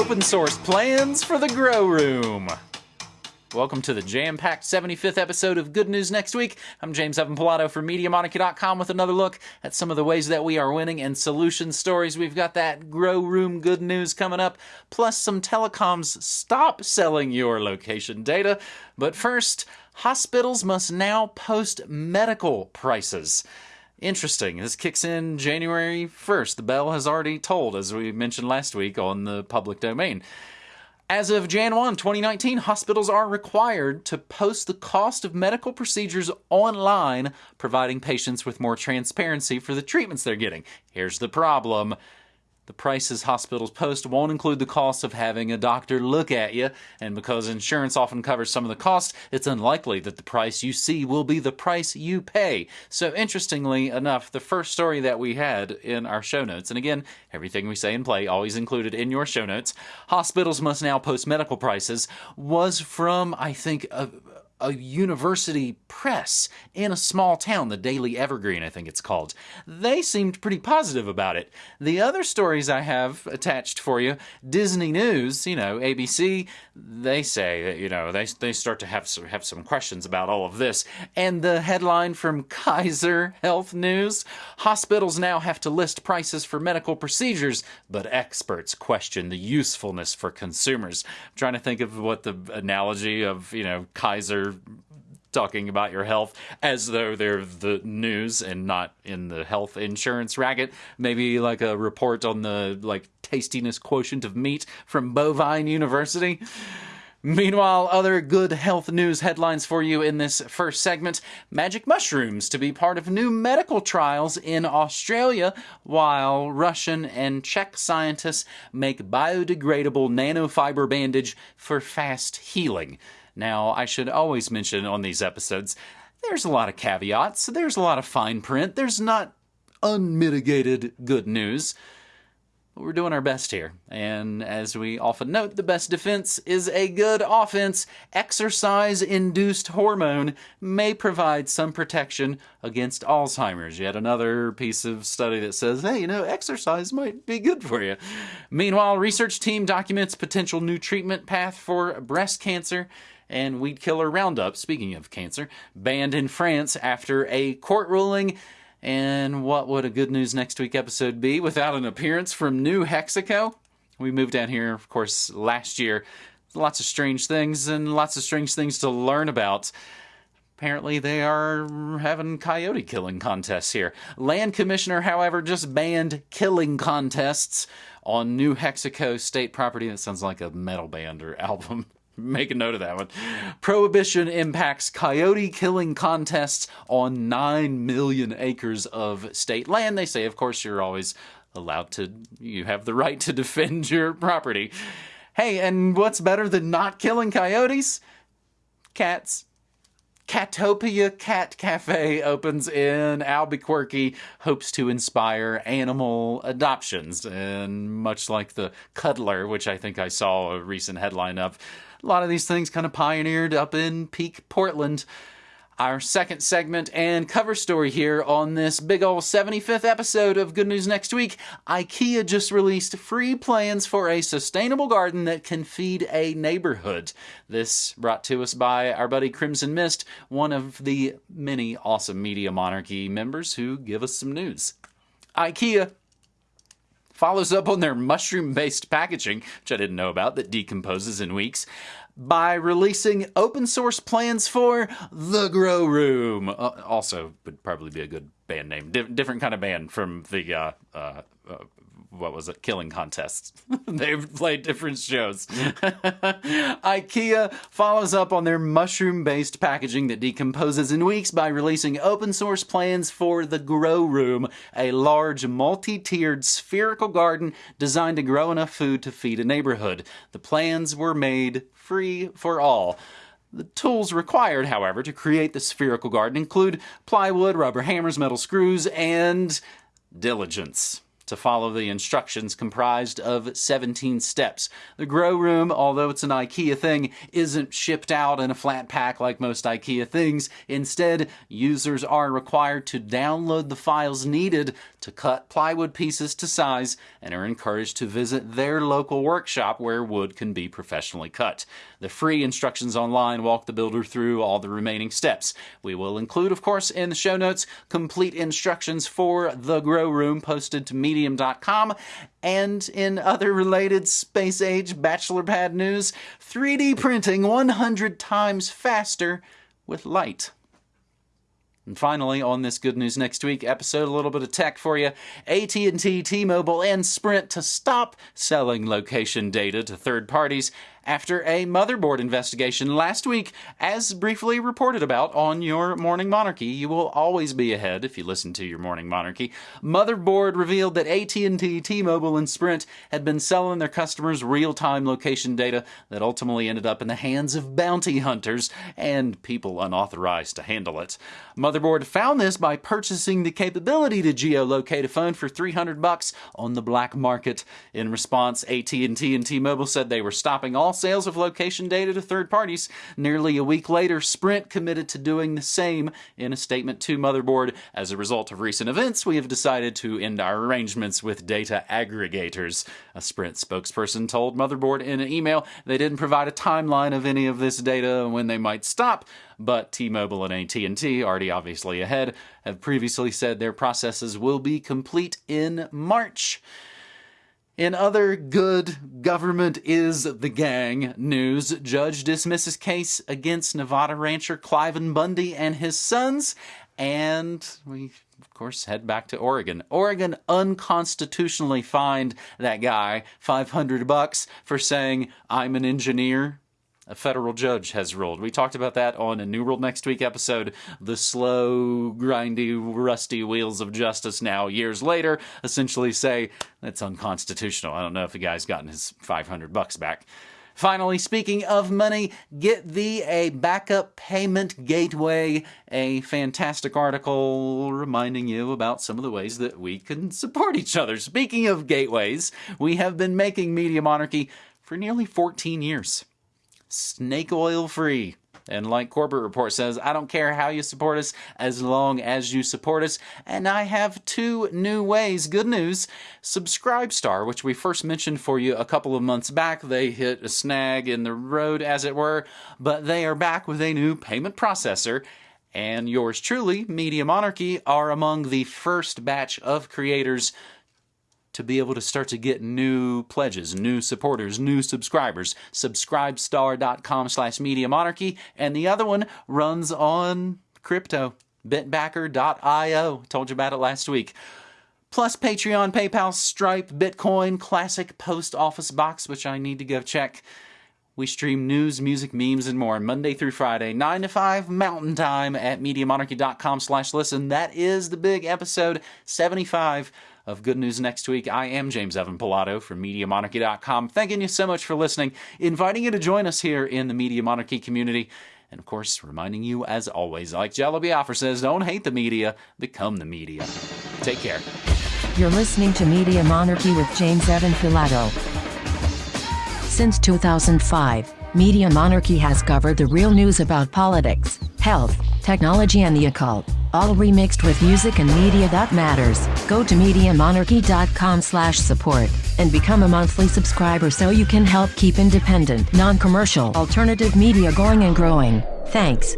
open source plans for the Grow Room. Welcome to the jam packed 75th episode of Good News Next Week. I'm James Evan Pilato for MediaMonarchy.com with another look at some of the ways that we are winning and solution stories. We've got that Grow Room good news coming up, plus some telecoms stop selling your location data. But first, hospitals must now post medical prices. Interesting. This kicks in January 1st. The bell has already tolled, as we mentioned last week on the public domain. As of Jan 1, 2019, hospitals are required to post the cost of medical procedures online, providing patients with more transparency for the treatments they're getting. Here's the problem the prices hospitals post won't include the cost of having a doctor look at you, and because insurance often covers some of the cost, it's unlikely that the price you see will be the price you pay. So, interestingly enough, the first story that we had in our show notes, and again, everything we say and play always included in your show notes, hospitals must now post medical prices, was from, I think, a, a university press in a small town, the Daily Evergreen, I think it's called. They seemed pretty positive about it. The other stories I have attached for you, Disney News, you know, ABC, they say that, you know, they, they start to have some, have some questions about all of this. And the headline from Kaiser Health News hospitals now have to list prices for medical procedures, but experts question the usefulness for consumers. I'm trying to think of what the analogy of, you know, Kaiser talking about your health as though they're the news and not in the health insurance racket. Maybe like a report on the like tastiness quotient of meat from Bovine University. Meanwhile, other good health news headlines for you in this first segment. Magic mushrooms to be part of new medical trials in Australia, while Russian and Czech scientists make biodegradable nanofiber bandage for fast healing. Now, I should always mention on these episodes, there's a lot of caveats, there's a lot of fine print, there's not unmitigated good news. But we're doing our best here. And as we often note, the best defense is a good offense. Exercise induced hormone may provide some protection against Alzheimer's. Yet another piece of study that says, hey, you know, exercise might be good for you. Meanwhile, research team documents potential new treatment path for breast cancer and weed killer Roundup, speaking of cancer, banned in France after a court ruling. And what would a good news next week episode be without an appearance from New Hexaco? We moved down here, of course, last year. Lots of strange things and lots of strange things to learn about. Apparently, they are having coyote killing contests here. Land Commissioner, however, just banned killing contests on New Hexaco state property. That sounds like a metal band or album. Make a note of that one. Prohibition impacts coyote killing contests on 9 million acres of state land. They say, of course, you're always allowed to, you have the right to defend your property. Hey, and what's better than not killing coyotes? Cats. Catopia Cat Cafe opens in Albuquerque, hopes to inspire animal adoptions. And much like the Cuddler, which I think I saw a recent headline of, a lot of these things kind of pioneered up in Peak Portland. Our second segment and cover story here on this big ol' 75th episode of Good News Next Week. IKEA just released free plans for a sustainable garden that can feed a neighborhood. This brought to us by our buddy Crimson Mist, one of the many awesome Media Monarchy members who give us some news. IKEA follows up on their mushroom based packaging, which I didn't know about, that decomposes in weeks, by releasing open source plans for The Grow Room. Uh, also, would probably be a good band name. Different kind of band from the uh, uh, uh what was it, killing contests. They've played different shows. IKEA follows up on their mushroom based packaging that decomposes in weeks by releasing open source plans for the Grow Room, a large multi tiered spherical garden designed to grow enough food to feed a neighborhood. The plans were made free for all. The tools required, however, to create the spherical garden include plywood, rubber hammers, metal screws, and diligence to follow the instructions comprised of 17 steps. The Grow Room, although it's an IKEA thing, isn't shipped out in a flat pack like most IKEA things. Instead, users are required to download the files needed to cut plywood pieces to size and are encouraged to visit their local workshop where wood can be professionally cut. The free instructions online walk the builder through all the remaining steps. We will include, of course, in the show notes, complete instructions for the Grow Room posted to medium.com. And in other related space age bachelor pad news, 3D printing 100 times faster with light. And finally, on this Good News Next Week episode, a little bit of tech for you. AT&T, T-Mobile, and Sprint to stop selling location data to third parties after a motherboard investigation last week, as briefly reported about on your Morning Monarchy. You will always be ahead if you listen to your Morning Monarchy. Motherboard revealed that AT&T, T-Mobile, and Sprint had been selling their customers real-time location data that ultimately ended up in the hands of bounty hunters and people unauthorized to handle it. Motherboard found this by purchasing the capability to geolocate a phone for 300 bucks on the black market. In response, AT&T and T-Mobile said they were stopping all sales of location data to third parties. Nearly a week later, Sprint committed to doing the same in a statement to Motherboard. As a result of recent events, we have decided to end our arrangements with data aggregators. A Sprint spokesperson told Motherboard in an email they didn't provide a timeline of any of this data when they might stop, but T-Mobile and AT&T, already obviously ahead, have previously said their processes will be complete in March. In other good government is the gang news, judge dismisses case against Nevada rancher Cliven Bundy and his sons, and we of course head back to Oregon. Oregon unconstitutionally fined that guy 500 bucks for saying I'm an engineer a federal judge has ruled. We talked about that on a New World Next Week episode. The slow, grindy, rusty wheels of justice now, years later, essentially say that's unconstitutional. I don't know if the guy's gotten his 500 bucks back. Finally, speaking of money, get thee a backup payment gateway. A fantastic article reminding you about some of the ways that we can support each other. Speaking of gateways, we have been making Media Monarchy for nearly 14 years snake oil free. And like Corbett Report says, I don't care how you support us as long as you support us. And I have two new ways. Good news Subscribestar, which we first mentioned for you a couple of months back, they hit a snag in the road, as it were, but they are back with a new payment processor. And yours truly, Media Monarchy, are among the first batch of creators to be able to start to get new pledges, new supporters, new subscribers. Subscribestar.com slash Media Monarchy. And the other one runs on crypto. Bitbacker.io. Told you about it last week. Plus Patreon, PayPal, Stripe, Bitcoin, Classic Post Office Box, which I need to go check. We stream news, music, memes, and more Monday through Friday, 9 to 5 Mountain Time at MediaMonarchy.com slash listen. That is the big episode 75 of Good News Next Week. I am James Evan Pilato from MediaMonarchy.com. Thanking you so much for listening, inviting you to join us here in the Media Monarchy community. And of course, reminding you, as always, like Jello Biafra says, don't hate the media, become the media. Take care. You're listening to Media Monarchy with James Evan Pilato. Since 2005, Media Monarchy has covered the real news about politics, health, technology, and the occult all remixed with music and media that matters. Go to MediaMonarchy.com slash support and become a monthly subscriber so you can help keep independent, non-commercial, alternative media going and growing. Thanks.